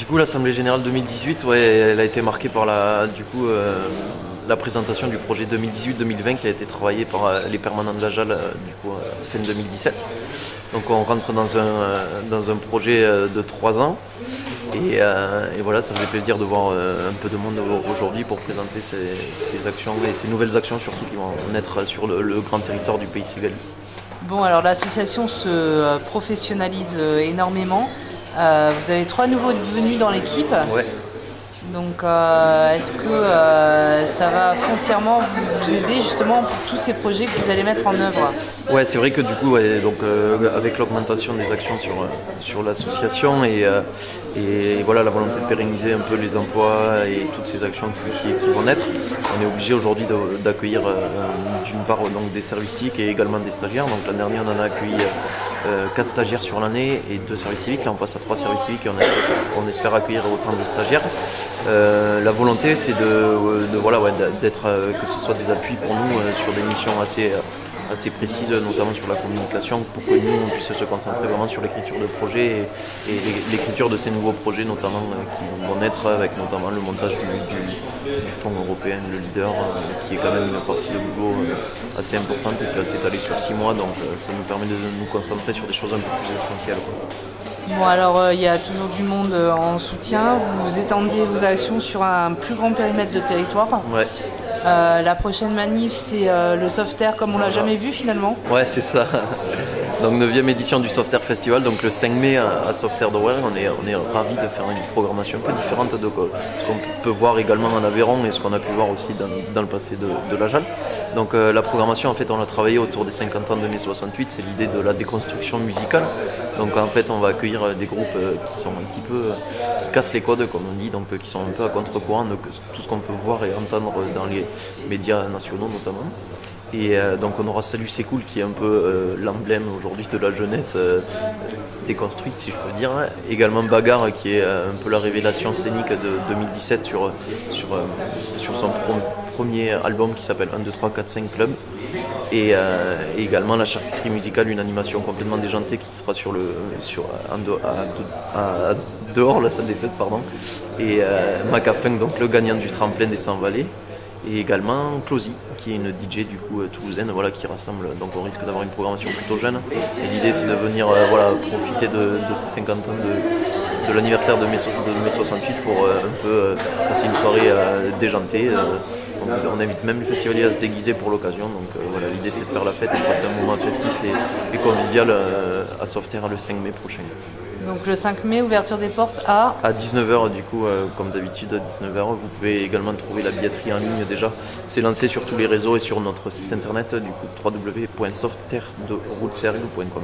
Du coup, l'Assemblée Générale 2018, ouais, elle a été marquée par la, du coup, euh, la présentation du projet 2018-2020 qui a été travaillé par euh, les permanents de la JAL du coup, fin 2017. Donc on rentre dans un, dans un projet de trois ans. Et, voilà, ça me fait plaisir de voir un peu de monde aujourd'hui pour présenter ces, actions et ces nouvelles actions surtout qui vont naître sur le, grand territoire du pays civil. Bon, alors l'association se professionnalise énormément. Euh, vous avez trois nouveaux venus dans l'équipe. Ouais. Donc euh, est-ce que euh, ça va foncièrement vous, aider justement pour tous ces projets que vous allez mettre en œuvre? Ouais, c'est vrai que du coup, donc, avec l'augmentation des actions sur, sur l'association et, et, voilà la volonté de pérenniser un peu les emplois et toutes ces actions qui, vont naître, on est obligé aujourd'hui d'accueillir d'une part donc, des services et également des stagiaires. Donc l'année dernière, on en a accueilli 4 stagiaires sur l'année et 2 services civiques. Là, on passe à 3 services civiques et on espère, accueillir autant de stagiaires. Euh, la volonté, c'est de, voilà, d'être, euh, que ce soit des appuis pour nous euh, sur des missions assez assez précise, notamment sur la communication, pour que nous on puisse se concentrer vraiment sur l'écriture de projets et, l'écriture de ces nouveaux projets, notamment euh, qui vont naître avec notamment le montage du, fonds européen, le leader, euh, qui est quand même une partie de boulot euh, assez importante et qui va s'étaler sur six mois, donc ça nous permet de nous concentrer sur des choses un peu plus essentielles. Bon alors il y a toujours du monde en soutien, vous étendez vos actions sur un plus grand périmètre de territoire. Ouais. Euh, la prochaine manif, c'est euh, le Softair comme on l'a jamais vu finalement. Ouais, c'est ça. Donc 9e édition du Softair Festival, donc le 5 mai à Softair de on est, on est ravis de faire une programmation un peu différente de ce qu'on peut voir également en Aveyron et ce qu'on a pu voir aussi dans, le passé de, la JAL. Donc euh, la programmation en fait on a travaillé autour des 50 ans de mai 68, c'est l'idée de la déconstruction musicale. Donc en fait on va accueillir des groupes qui sont un petit peu qui cassent les codes comme on dit, donc qui sont un peu à contre-courant de tout ce qu'on peut voir et entendre dans les médias nationaux notamment. Et euh, donc on aura Salut c'est cool qui est un peu euh, l'emblème aujourd'hui de la jeunesse euh, déconstruite si je peux dire. Également Bagarre qui est un peu la révélation scénique de 2017 sur, sur, sur son premier album qui s'appelle 1, 2, 3, 4, 5 Club. Et, également la charcuterie musicale, une animation complètement déjantée qui sera sur le sur à, dehors la salle des fêtes pardon. Et Macafunk donc le gagnant du tremplin des 100 vallées et également Closy qui est une DJ du coup euh, toulousaine voilà, qui rassemble donc on risque d'avoir une programmation plutôt jeune. Et l'idée c'est de venir euh, voilà, profiter de, ces 50 ans de, l'anniversaire de mai, 68 pour euh, un peu passer une soirée déjantée on, invite même les festivaliers à se déguiser pour l'occasion donc voilà l'idée c'est de faire la fête et de passer un moment festif et, et convivial à Softair le 5 mai prochain. Donc le 5 mai, ouverture des portes à À 19h du coup, euh, comme d'habitude à 19h. Vous pouvez également trouver la billetterie en ligne déjà. C'est lancé sur tous les réseaux et sur notre site internet du coup www.softterderoutesergue.com.